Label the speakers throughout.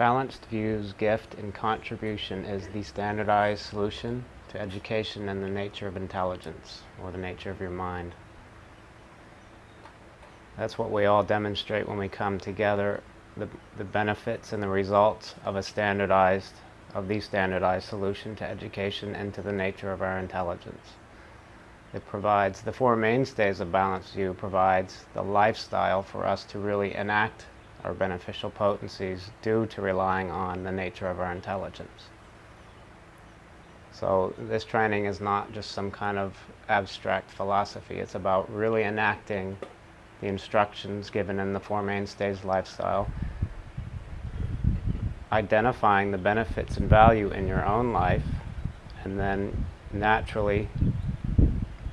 Speaker 1: Balanced View's gift and contribution is the standardized solution to education and the nature of intelligence, or the nature of your mind. That's what we all demonstrate when we come together, the, the benefits and the results of a standardized, of the standardized solution to education and to the nature of our intelligence. It provides, the four mainstays of Balanced View provides the lifestyle for us to really enact our beneficial potencies due to relying on the nature of our intelligence. So this training is not just some kind of abstract philosophy. It's about really enacting the instructions given in the Four Mainstays lifestyle, identifying the benefits and value in your own life, and then naturally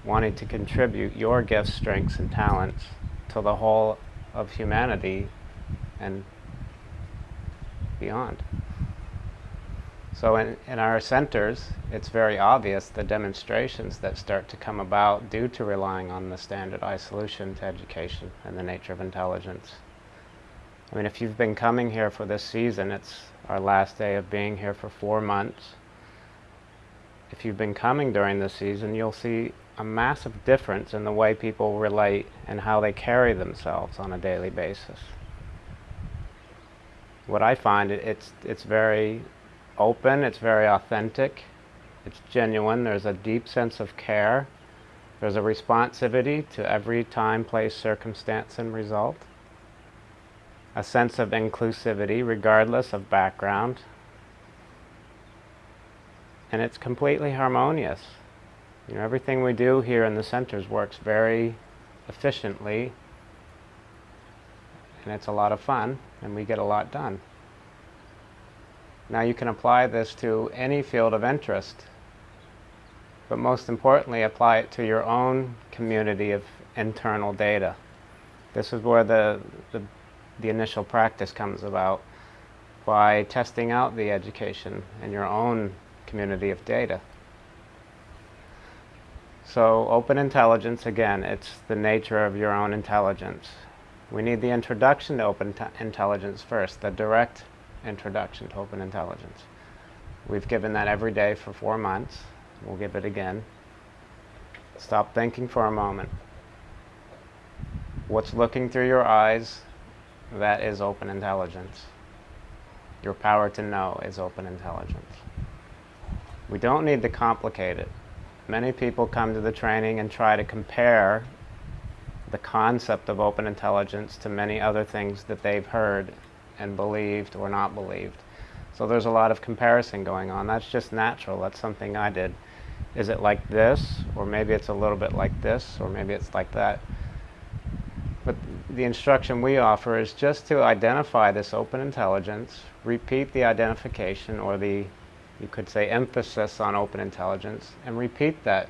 Speaker 1: wanting to contribute your gifts, strengths, and talents to the whole of humanity and beyond. So in, in our centers, it's very obvious the demonstrations that start to come about due to relying on the standardized solution to education and the nature of intelligence. I mean, if you've been coming here for this season, it's our last day of being here for four months. If you've been coming during this season, you'll see a massive difference in the way people relate and how they carry themselves on a daily basis what I find, it, it's, it's very open, it's very authentic, it's genuine, there's a deep sense of care, there's a responsivity to every time, place, circumstance, and result, a sense of inclusivity regardless of background, and it's completely harmonious. You know, everything we do here in the centers works very efficiently and it's a lot of fun and we get a lot done. Now you can apply this to any field of interest, but most importantly apply it to your own community of internal data. This is where the, the, the initial practice comes about by testing out the education in your own community of data. So open intelligence, again, it's the nature of your own intelligence. We need the introduction to open intelligence first, the direct introduction to open intelligence. We've given that every day for four months. We'll give it again. Stop thinking for a moment. What's looking through your eyes, that is open intelligence. Your power to know is open intelligence. We don't need to complicate it. Many people come to the training and try to compare the concept of open intelligence to many other things that they've heard and believed or not believed. So there's a lot of comparison going on. That's just natural. That's something I did. Is it like this? Or maybe it's a little bit like this? Or maybe it's like that? But the instruction we offer is just to identify this open intelligence, repeat the identification or the, you could say, emphasis on open intelligence, and repeat that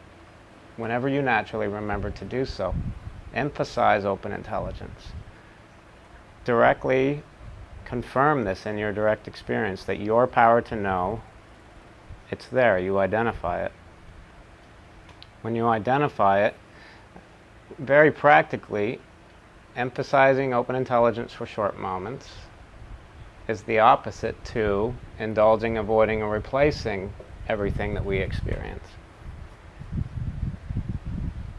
Speaker 1: whenever you naturally remember to do so emphasize open intelligence. Directly confirm this in your direct experience, that your power to know, it's there, you identify it. When you identify it, very practically, emphasizing open intelligence for short moments is the opposite to indulging, avoiding, or replacing everything that we experience.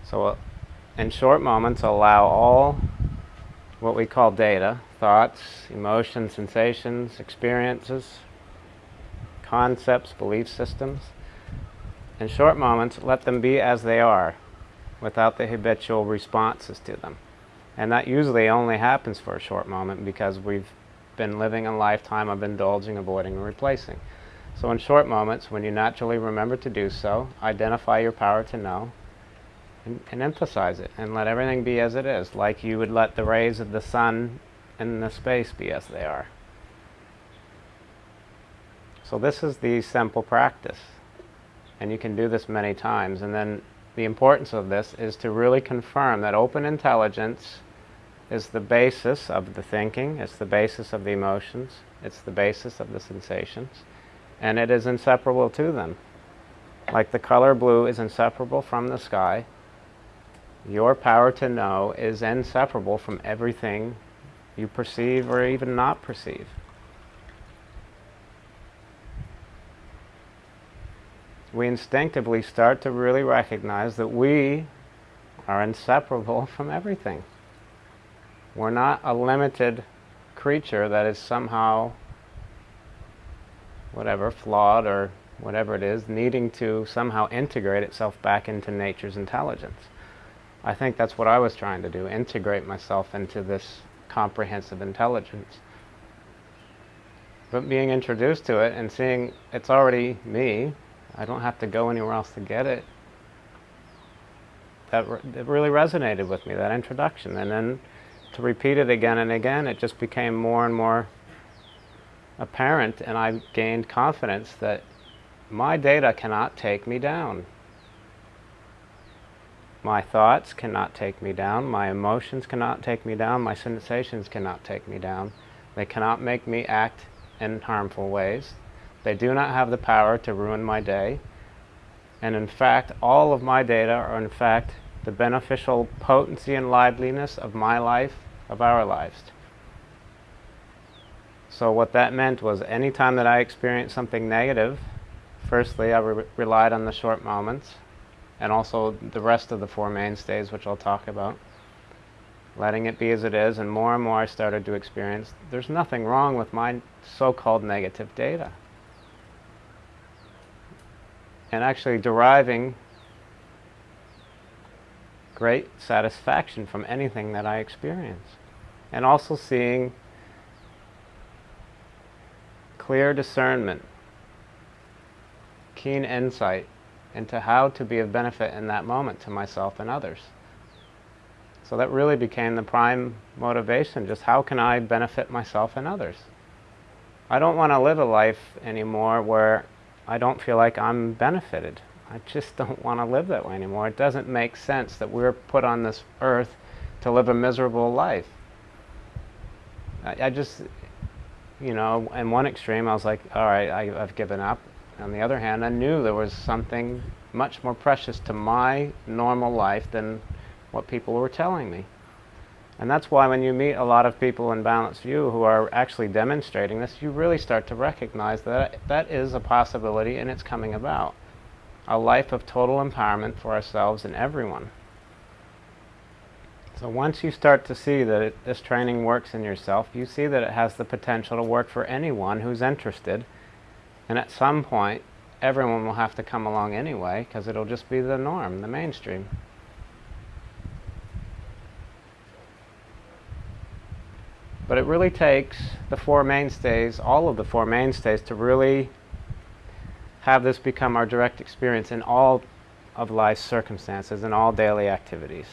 Speaker 1: So in short moments allow all what we call data, thoughts, emotions, sensations, experiences, concepts, belief systems. In short moments, let them be as they are without the habitual responses to them. And that usually only happens for a short moment because we've been living a lifetime of indulging, avoiding, and replacing. So in short moments, when you naturally remember to do so, identify your power to know, and, and emphasize it and let everything be as it is, like you would let the rays of the sun in the space be as they are. So this is the simple practice. And you can do this many times. And then the importance of this is to really confirm that open intelligence is the basis of the thinking, it's the basis of the emotions, it's the basis of the sensations, and it is inseparable to them. Like the color blue is inseparable from the sky, your power to know is inseparable from everything you perceive or even not perceive. We instinctively start to really recognize that we are inseparable from everything. We're not a limited creature that is somehow, whatever, flawed or whatever it is, needing to somehow integrate itself back into nature's intelligence. I think that's what I was trying to do, integrate myself into this comprehensive intelligence. But being introduced to it and seeing it's already me, I don't have to go anywhere else to get it, that, re- really resonated with me, that introduction. And then to repeat it again and again, it just became more and more apparent, and I gained confidence that my data cannot take me down. My thoughts cannot take me down, my emotions cannot take me down, my sensations cannot take me down. They cannot make me act in harmful ways. They do not have the power to ruin my day. And in fact, all of my data are in fact the beneficial potency and liveliness of my life, of our lives. So what that meant was anytime that I experienced something negative, firstly I re- relied on the short moments and also the rest of the four mainstays which I'll talk about. Letting it be as it is and more and more I started to experience there's nothing wrong with my so-called negative data. And actually deriving great satisfaction from anything that I experience. And also seeing clear discernment, keen insight into how to be of benefit in that moment to myself and others. So that really became the prime motivation, just how can I benefit myself and others? I don't want to live a life anymore where I don't feel like I'm benefited. I just don't want to live that way anymore. It doesn't make sense that we're put on this earth to live a miserable life. I, I just, you know, in one extreme, I was like, all right, I've given up. On the other hand, I knew there was something much more precious to my normal life than what people were telling me. And that's why when you meet a lot of people in Balanced View who are actually demonstrating this, you really start to recognize that that is a possibility and it's coming about a life of total empowerment for ourselves and everyone. So once you start to see that it, this training works in yourself, you see that it has the potential to work for anyone who's interested. And at some point, everyone will have to come along anyway, because it'll just be the norm, the mainstream. But it really takes the four mainstays, all of the four mainstays, to really have this become our direct experience in all of life's circumstances and all daily activities.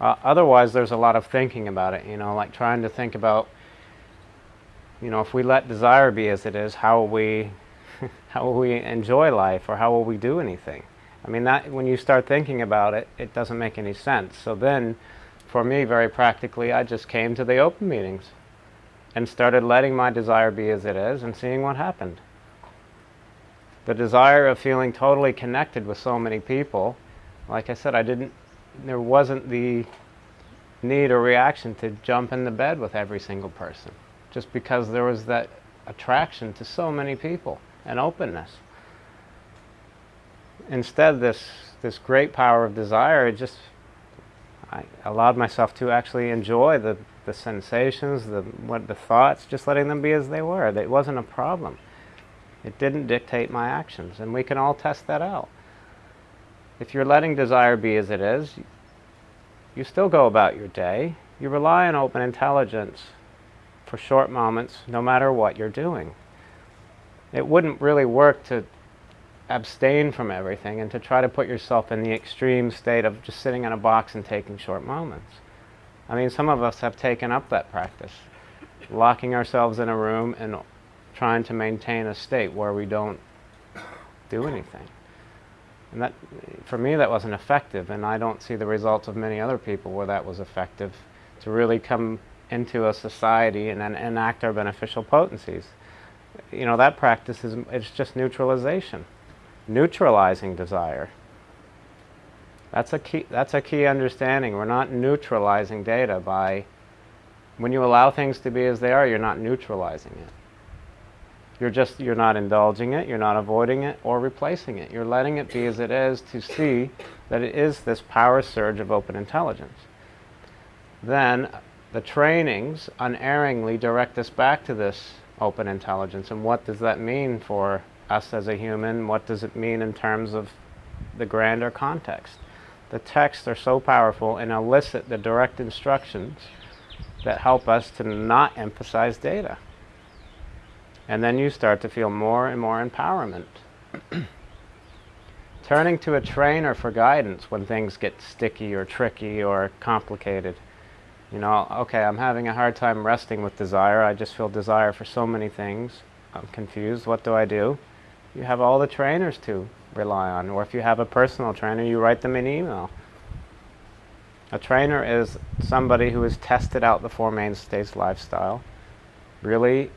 Speaker 1: Uh, otherwise, there's a lot of thinking about it, you know, like trying to think about, you know, if we let desire be as it is, how will we, how will we enjoy life or how will we do anything? I mean, that when you start thinking about it, it doesn't make any sense. So then, for me, very practically, I just came to the open meetings and started letting my desire be as it is and seeing what happened the desire of feeling totally connected with so many people, like I said, I didn't, there wasn't the need or reaction to jump in the bed with every single person, just because there was that attraction to so many people and openness. Instead, this, this great power of desire, just, I allowed myself to actually enjoy the, the sensations, the, what, the thoughts, just letting them be as they were. It wasn't a problem. It didn't dictate my actions, and we can all test that out. If you're letting desire be as it is, you still go about your day. You rely on open intelligence for short moments, no matter what you're doing. It wouldn't really work to abstain from everything and to try to put yourself in the extreme state of just sitting in a box and taking short moments. I mean, some of us have taken up that practice, locking ourselves in a room and trying to maintain a state where we don't do anything. And that, for me, that wasn't effective, and I don't see the results of many other people where that was effective to really come into a society and then enact our beneficial potencies. You know, that practice is it's just neutralization, neutralizing desire. That's a key. That's a key understanding. We're not neutralizing data by when you allow things to be as they are. You're not neutralizing it You're just, you're not indulging it, you're not avoiding it or replacing it. You're letting it be as it is to see that it is this power surge of open intelligence. Then the trainings unerringly direct us back to this open intelligence. And what does that mean for us as a human? What does it mean in terms of the grander context? The texts are so powerful and elicit the direct instructions that help us to not emphasize data. And then you start to feel more and more empowerment. Turning to a trainer for guidance when things get sticky or tricky or complicated. You know, okay, I'm having a hard time resting with desire. I just feel desire for so many things. I'm confused. What do I do? You have all the trainers to rely on. Or if you have a personal trainer, you write them an email. A trainer is somebody who has tested out the Four Mainstays lifestyle, really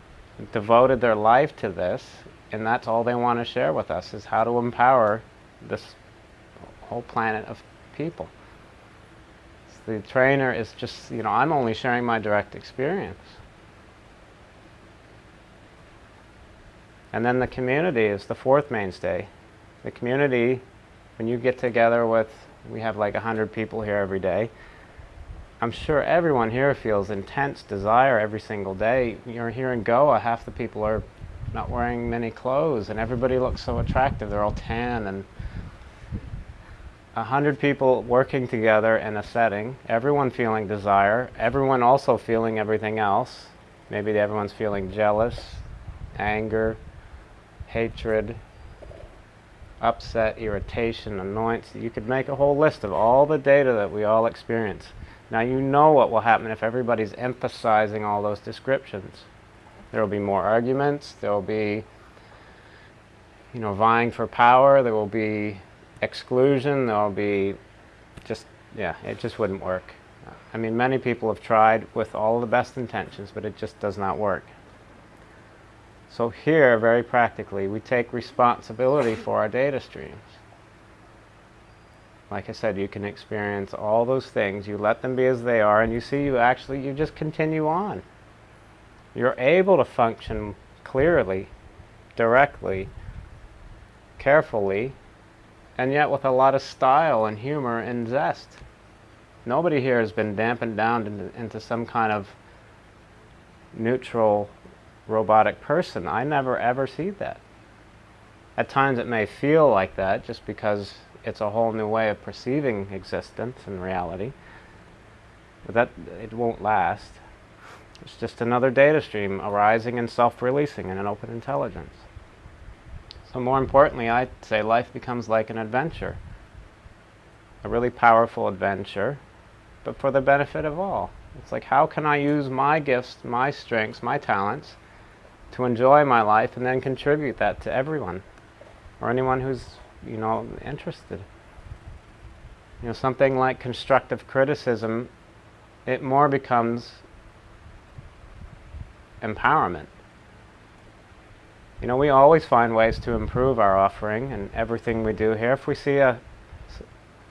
Speaker 1: devoted their life to this, and that's all they want to share with us is how to empower this whole planet of people. The trainer is just, you know, I'm only sharing my direct experience. And then the community is the fourth mainstay. The community, when you get together with, we have like 100 people here every day, I'm sure everyone here feels intense desire every single day. You're here in Goa, uh, half the people are not wearing many clothes, and everybody looks so attractive. They're all tan, and a hundred people working together in a setting, everyone feeling desire, everyone also feeling everything else. Maybe everyone's feeling jealous, anger, hatred, upset, irritation, annoyance. You could make a whole list of all the data that we all experience. Now you know what will happen if everybody's emphasizing all those descriptions. There will be more arguments, there will be you know, vying for power, there will be exclusion, there will be just, yeah, it just wouldn't work. I mean, many people have tried with all the best intentions, but it just does not work. So here, very practically, we take responsibility for our data streams like I said, you can experience all those things. You let them be as they are, and you see you actually, you just continue on. You're able to function clearly, directly, carefully, and yet with a lot of style and humor and zest. Nobody here has been dampened down into, into some kind of neutral robotic person. I never ever see that. At times it may feel like that just because it's a whole new way of perceiving existence and reality. But that it won't last. It's just another data stream arising and self-releasing in an open intelligence. So more importantly, I'd say life becomes like an adventure. A really powerful adventure, but for the benefit of all. It's like, how can I use my gifts, my strengths, my talents to enjoy my life and then contribute that to everyone or anyone who's you know, interested. You know, something like constructive criticism, it more becomes empowerment. You know, we always find ways to improve our offering and everything we do here. If we see a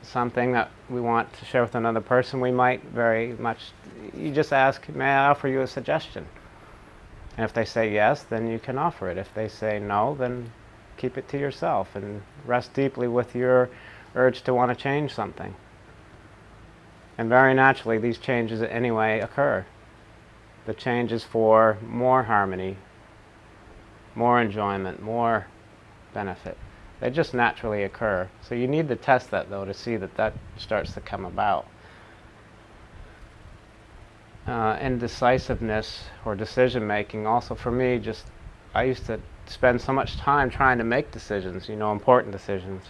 Speaker 1: something that we want to share with another person, we might very much, you just ask, may I offer you a suggestion? And if they say yes, then you can offer it. If they say no, then keep it to yourself and rest deeply with your urge to want to change something. And very naturally, these changes anyway occur. The changes for more harmony, more enjoyment, more benefit. They just naturally occur. So you need to test that, though, to see that that starts to come about. Uh, indecisiveness or decision making also for me just I used to spend so much time trying to make decisions, you know, important decisions.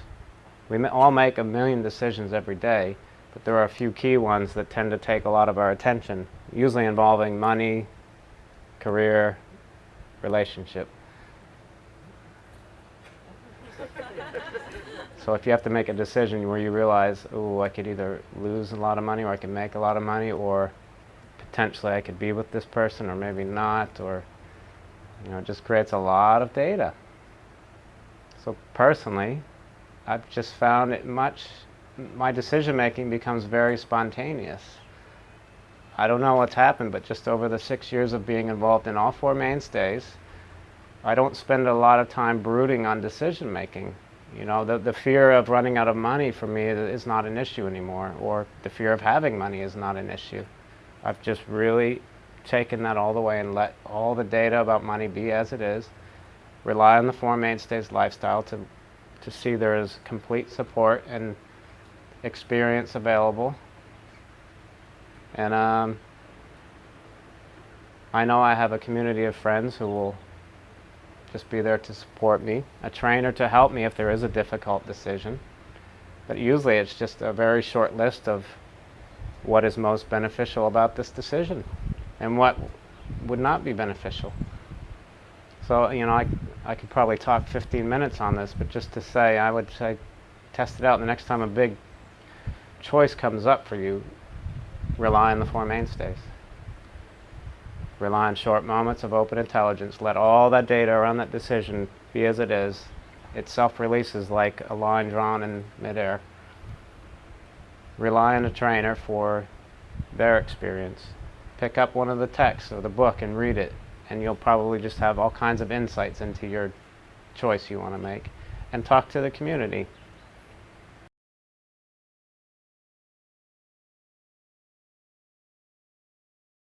Speaker 1: We all make a million decisions every day, but there are a few key ones that tend to take a lot of our attention, usually involving money, career, relationship. So if you have to make a decision where you realize, oh, I could either lose a lot of money or I could make a lot of money or potentially I could be with this person or maybe not or you know, it just creates a lot of data. So personally, I've just found it much, my decision making becomes very spontaneous. I don't know what's happened, but just over the six years of being involved in all four mainstays, I don't spend a lot of time brooding on decision making. You know, the, the fear of running out of money for me is not an issue anymore, or the fear of having money is not an issue. I've just really taken that all the way and let all the data about money be as it is. Rely on the Four Mainstays lifestyle to, to see there is complete support and experience available. And um, I know I have a community of friends who will just be there to support me, a trainer to help me if there is a difficult decision. But usually it's just a very short list of what is most beneficial about this decision and what would not be beneficial. So, you know, I, I could probably talk 15 minutes on this, but just to say, I would say test it out. The next time a big choice comes up for you, rely on the Four Mainstays. Rely on short moments of open intelligence. Let all that data around that decision be as it is. It self-releases like a line drawn in midair. Rely on a trainer for their experience. Pick up one of the texts or the book and read it, and you'll probably just have all kinds of insights into your choice you want to make. And talk to the community.